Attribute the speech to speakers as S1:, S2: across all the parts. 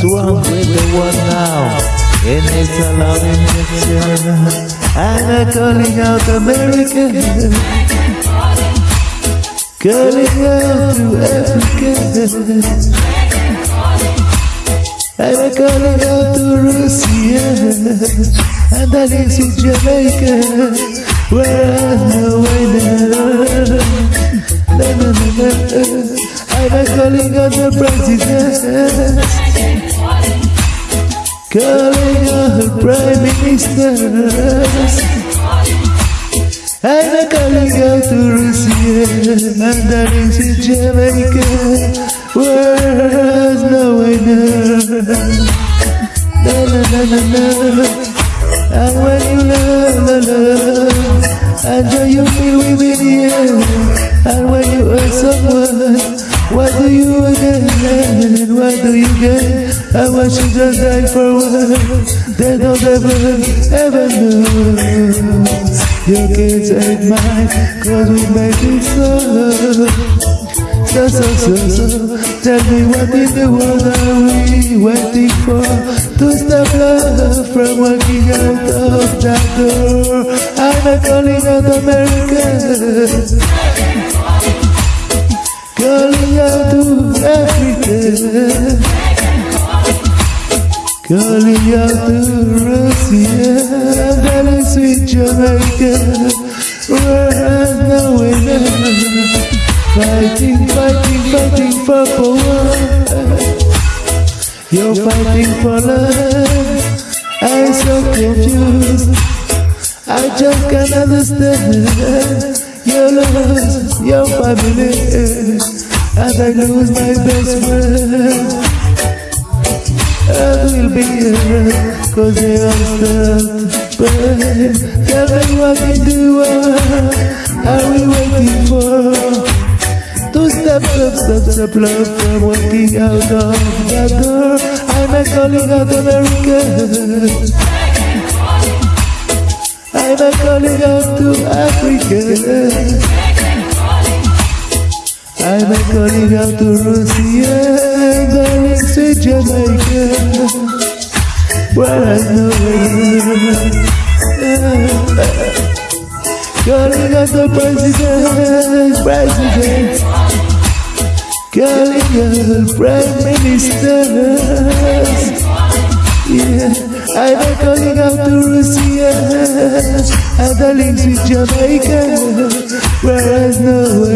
S1: What's wrong with the world now? It needs a love injection. And I'm calling out America. Calling out to Africa. I'm calling out to Russia. And I live in Jamaica. Where I'm a winner. I'm calling out the president. Calling out prime ministers. I'm calling out to Russia and that is in Jamaica, where's no winner. Na na na na na, Do you get? And what you just die for what? They don't ever, ever know. Your kids ain't mine, cause we make it so. So, so, so, so. Tell me what in the world are we waiting for? To stop love from walking out of that door. I'm a calling out America. Calling out to Africa. Calling out to Russia, darling sweet Jamaica, has no winner. Fighting, fighting, fighting for power. You're fighting for love. I'm so confused. I just can't understand. Your love, your family, and I lose my best friend. I will be here Cause they are stuck But tell me what in do, uh, world Are we waiting for To stop, stop, stop, stop love From walking out of that door I'm a calling out America I'm a calling out to Africa I'm a calling out to Russia, darling sweet Jamaica, where I know Calling out the president, president, calling out prime ministers. Yeah, I'm a calling out to Russia, darling sweet Jamaica, where I know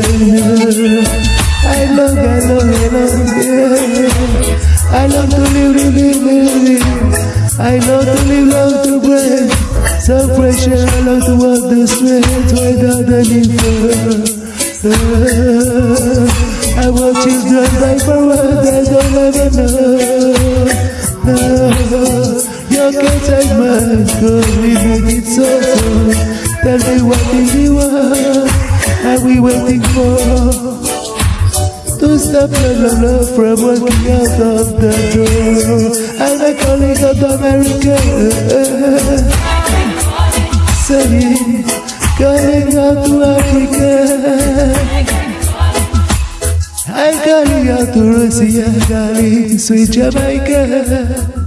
S1: I love, I love, I love, yeah. I love to live, live, live, live. I love to live, love to breathe. So precious, I love to walk the streets without any fear. I want children die for what they don't ever know. No, your kids ain't mine, cause we make it so so. Me what is the world are we waiting for? To stop love, love, from walking out of the door I'm a calling out America Saying, calling out to Africa I'm calling out to Russia, darling, sweet Jamaica